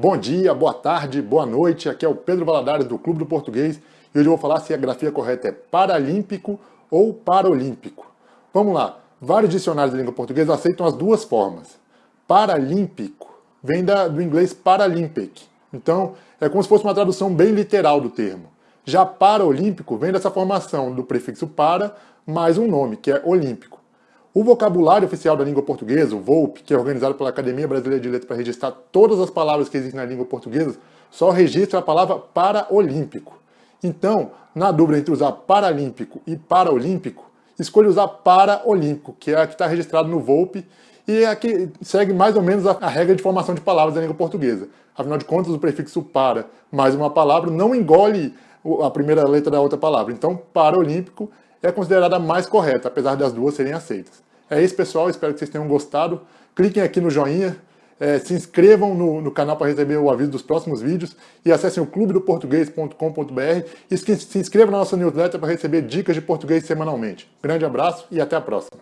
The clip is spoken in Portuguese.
Bom dia, boa tarde, boa noite. Aqui é o Pedro Valadares do Clube do Português e hoje eu vou falar se a grafia correta é paralímpico ou paralímpico. Vamos lá. Vários dicionários de língua portuguesa aceitam as duas formas. Paralímpico vem da, do inglês Paralympic. Então, é como se fosse uma tradução bem literal do termo. Já paralímpico vem dessa formação do prefixo para mais um nome, que é olímpico. O vocabulário oficial da língua portuguesa, o VOLP, que é organizado pela Academia Brasileira de Letras para registrar todas as palavras que existem na língua portuguesa, só registra a palavra paraolímpico. Então, na dúvida entre usar paralímpico e paraolímpico, escolha usar paraolímpico, que é a que está registrado no VOLP e é a que segue mais ou menos a, regra de formação de palavras da língua portuguesa. Afinal de contas, o prefixo para mais uma palavra não engole a primeira letra da outra palavra. Então, paraolímpico é considerada a mais correta, apesar das duas serem aceitas. É isso, pessoal. Espero que vocês tenham gostado. Cliquem aqui no joinha, é, se inscrevam no, no canal para receber o aviso dos próximos vídeos e acessem o clubedoportuguês.com.br e se inscrevam na nossa newsletter para receber dicas de português semanalmente. Grande abraço e até a próxima.